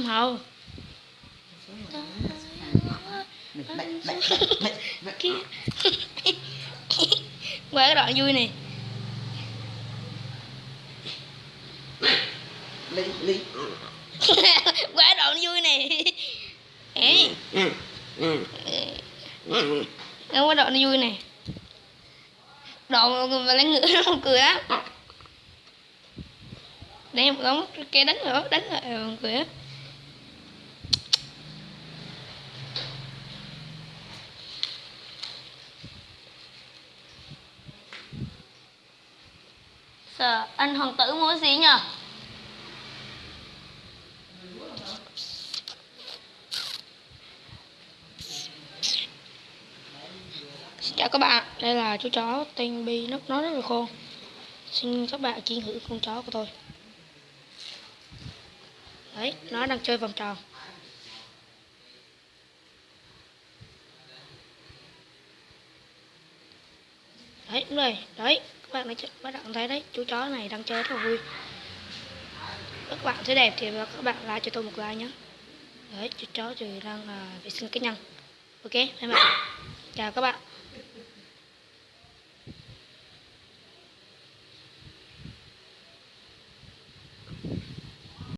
Không hầu Qua cái đoạn vui này quá. Qua đoạn vui này Ê Nó đoạn vui này Đoạn mà lấy ngựa nó không cười á. Đây một đống cái đánh nữa, Đánh rồi cười á. Sợ anh hoàng tử muốn gì nhờ? Xin chào các bạn, đây là chú chó tên Bi nó nó rất là khôn. Xin các bạn chiên hữu con chó của tôi. Đấy, nó đang chơi vòng tròn. Đấy, đúng rồi, đấy, các bạn đã bắt các bạn thấy đấy, chú chó này đang chơi rất là vui. Các bạn thấy đẹp thì các bạn like cho tôi một like nhé Đấy, chú chó thì đang uh, vệ sinh cá nhân. Ok, bye bye Chào các bạn.